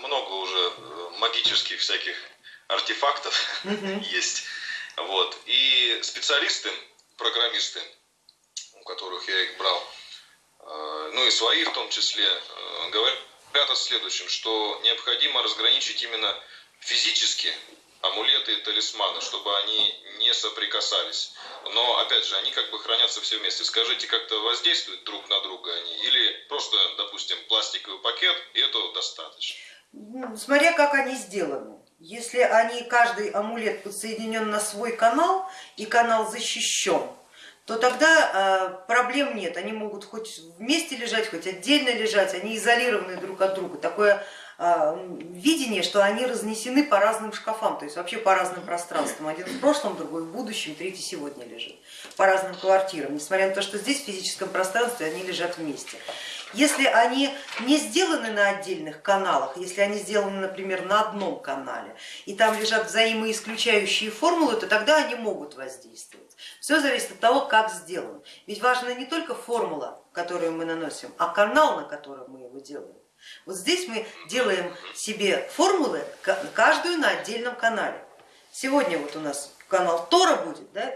много уже э, магических всяких артефактов есть. Вот. И специалисты, программисты, у которых я их брал, э, ну и свои в том числе, э, говорят о следующем, что необходимо разграничить именно физически амулеты и талисманы, чтобы они не соприкасались. Но, опять же, они как бы хранятся все вместе. Скажите, как-то воздействуют друг на друга они? Или просто, допустим, пластиковый пакет, и этого достаточно? Ну, смотря как они сделаны. Если они, каждый амулет подсоединен на свой канал, и канал защищен, то тогда э, проблем нет. Они могут хоть вместе лежать, хоть отдельно лежать, они изолированы друг от друга. Такое видение, что они разнесены по разным шкафам, то есть вообще по разным пространствам. Один в прошлом, другой в будущем, третий сегодня лежит. По разным квартирам, несмотря на то, что здесь в физическом пространстве они лежат вместе. Если они не сделаны на отдельных каналах, если они сделаны, например, на одном канале, и там лежат взаимоисключающие формулы, то тогда они могут воздействовать. Все зависит от того, как сделано. Ведь важна не только формула, которую мы наносим, а канал, на котором мы его делаем. Вот здесь мы делаем себе формулы, каждую на отдельном канале. Сегодня вот у нас канал Тора будет, да,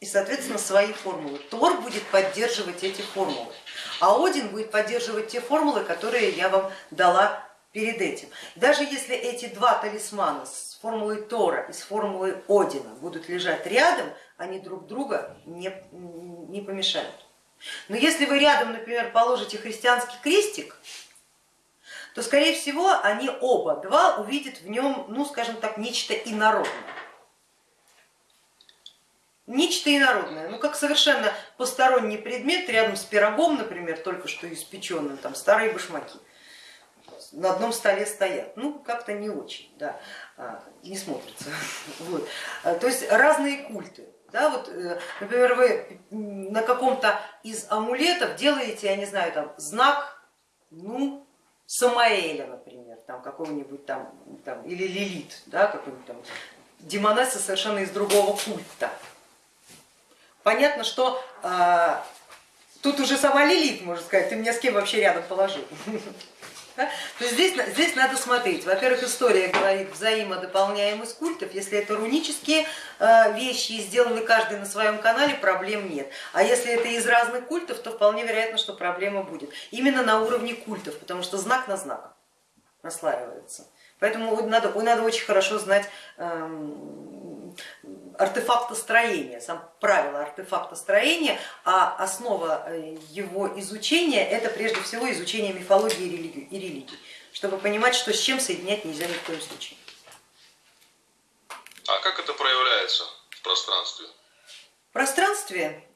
и, соответственно, свои формулы. Тор будет поддерживать эти формулы, а Один будет поддерживать те формулы, которые я вам дала перед этим. Даже если эти два талисмана с формулой Тора и с формулой Одина будут лежать рядом, они друг друга не, не помешают. Но если вы рядом, например, положите христианский крестик, то скорее всего они оба два увидят в нем, ну скажем так, нечто инородное. Нечто инородное, ну как совершенно посторонний предмет рядом с пирогом, например, только что испеченным, там старые башмаки на одном столе стоят. Ну, как-то не очень, да, а, не смотрится. Вот. А, то есть разные культы. Да, вот, э, например, вы на каком-то из амулетов делаете, я не знаю, там знак, ну, Самаэля, например, там какого-нибудь там, там, или Лилит, да, какой-нибудь там демонесса совершенно из другого культа. Понятно, что э, тут уже сама Лилит, можно сказать, ты меня с кем вообще рядом положил. То есть здесь, здесь надо смотреть. Во-первых, история говорит взаимодополняемость культов. Если это рунические э, вещи сделаны каждый на своем канале, проблем нет. А если это из разных культов, то вполне вероятно, что проблема будет. Именно на уровне культов, потому что знак на знак наслаивается. Поэтому надо, надо очень хорошо знать эм, артефактостроения, сам правило артефактостроения, а основа э, его изучения это прежде всего изучение мифологии и религии, и религии чтобы понимать, что с чем соединять нельзя ни в коем случае. А как это проявляется в пространстве? В пространстве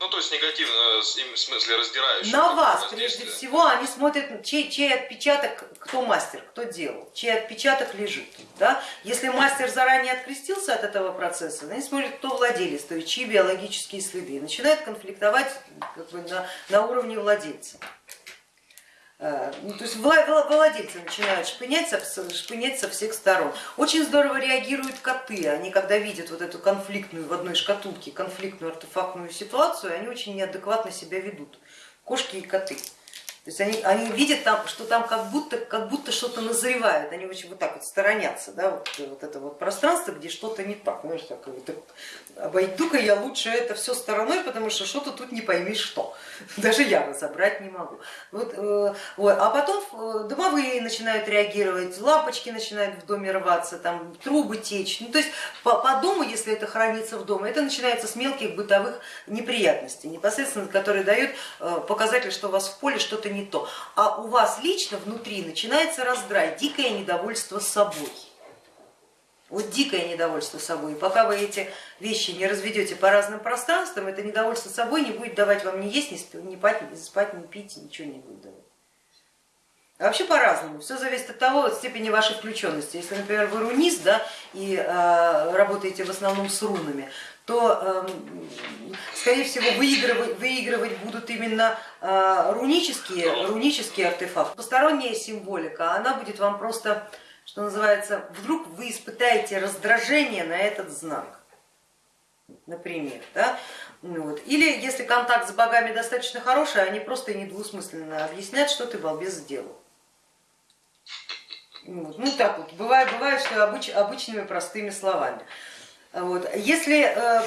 ну, то есть негативно, э, в смысле раздирающий. На вас, прежде всего, они смотрят, чей, чей отпечаток, кто мастер, кто делал, чей отпечаток лежит. Да? Если мастер заранее открестился от этого процесса, они смотрят, кто владелец, то есть чьи биологические следы, и начинают конфликтовать как бы, на, на уровне владельца. Э, ну, то есть владельцы начинают шпынять шпынять со всех сторон. Очень здорово реагируют коты, они когда видят вот эту конфликтную в одной шкатулке, конфликтную артефактную ситуацию, они очень неадекватно себя ведут, кошки и коты. То есть они, они видят, там, что там как будто, как будто что-то назревает, они очень вот так вот сторонятся, да, вот, вот это вот пространство, где что-то не так, знаешь, так, вот, обойду-ка я лучше это все стороной, потому что что-то тут не пойми что, даже я разобрать не могу. Вот, э, вот. А потом э, домовые начинают реагировать, лампочки начинают в доме рваться, там, трубы течь, ну, то есть по, по дому, если это хранится в доме, это начинается с мелких бытовых неприятностей, непосредственно, которые дают э, показатель, что у вас в поле что-то не не то. А у вас лично внутри начинается раздрай, дикое недовольство собой. Вот дикое недовольство собой. И пока вы эти вещи не разведете по разным пространствам, это недовольство собой не будет давать вам ни есть, ни спать, ни, спать, ни, пить, ничего не будет давать. А вообще по-разному, все зависит от того, от степени вашей включенности. Если, например, вы рунист да, и э, работаете в основном с рунами, то, э, скорее всего, выигрывать, выигрывать будут именно э, рунические, рунические артефакты. Посторонняя символика, она будет вам просто, что называется, вдруг вы испытаете раздражение на этот знак, например. Да? Ну вот. Или если контакт с богами достаточно хороший, они просто недвусмысленно объяснят, что ты балбес сделал. Вот. Ну так вот, бывает, бывает что обыч, обычными простыми словами. Вот. Если э,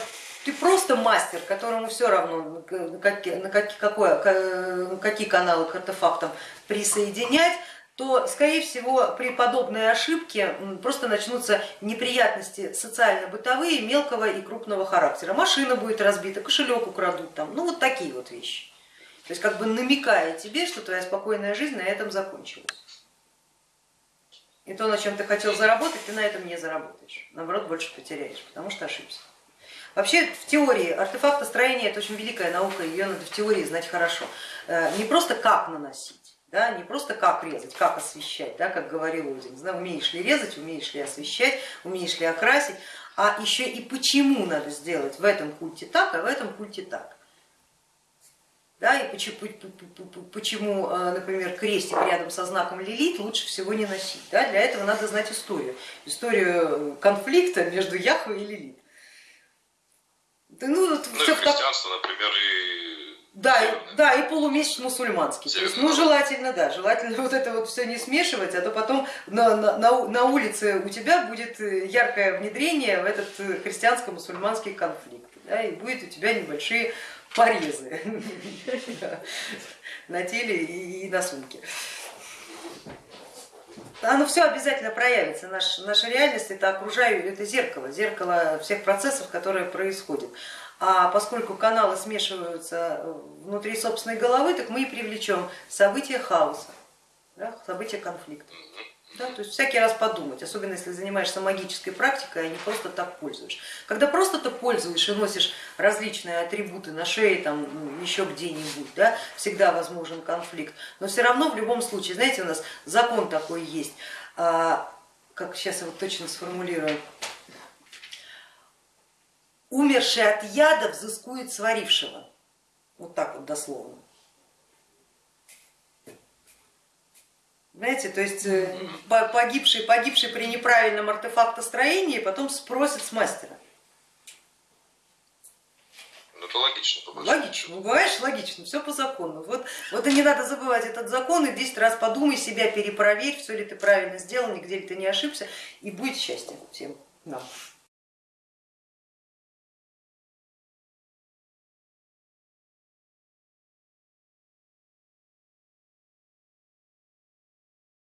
ты просто мастер, которому все равно, какие, на какие, какое, какие каналы к артефактам присоединять, то, скорее всего, при подобной ошибке просто начнутся неприятности социально-бытовые, мелкого и крупного характера. Машина будет разбита, кошелек украдут, там, ну вот такие вот вещи. То есть как бы намекая тебе, что твоя спокойная жизнь на этом закончилась. И то, на чем ты хотел заработать, ты на этом не заработаешь. Наоборот, больше потеряешь, потому что ошибся. Вообще в теории артефактостроение это очень великая наука, ее надо в теории знать хорошо. Э, не просто как наносить, да, не просто как резать, как освещать, да, как говорил Один, да, умеешь ли резать, умеешь ли освещать, умеешь ли окрасить, а еще и почему надо сделать в этом культе так, а в этом культе так. Да, и почему, почему, э, например, крестик рядом со знаком Лилит лучше всего не носить. Да? Для этого надо знать историю, историю конфликта между Яхвой и Лилит. Да, ну, ну все и христианство, как... например, и да, и, да, и полумесяц мусульманский. То есть, ну, желательно, да, желательно вот это вот все не смешивать, а то потом на, на, на улице у тебя будет яркое внедрение в этот христианско-мусульманский конфликт. Да, и будет у тебя небольшие порезы на теле и на сумке. Оно все обязательно проявится. Наш, наша реальность это окружающее, это зеркало, зеркало всех процессов, которые происходят. А поскольку каналы смешиваются внутри собственной головы, так мы и привлечем события хаоса, да, события конфликта. Да, то есть всякий раз подумать, особенно если занимаешься магической практикой, а не просто так пользуешь. Когда просто ты пользуешь и носишь различные атрибуты на шее, там, ну, еще где-нибудь, да, всегда возможен конфликт, но все равно в любом случае, знаете, у нас закон такой есть, а, как сейчас его точно сформулирую, умерший от яда взыскует сварившего, вот так вот дословно. Знаете, то есть э, погибший, погибший при неправильном артефактостроении потом спросит с мастера. Ну, это логично. Логично, ну говоришь, логично, все по закону. Вот, вот и не надо забывать этот закон, и 10 раз подумай, себя перепроверь, все ли ты правильно сделал, нигде ли ты не ошибся, и будет счастье всем нам.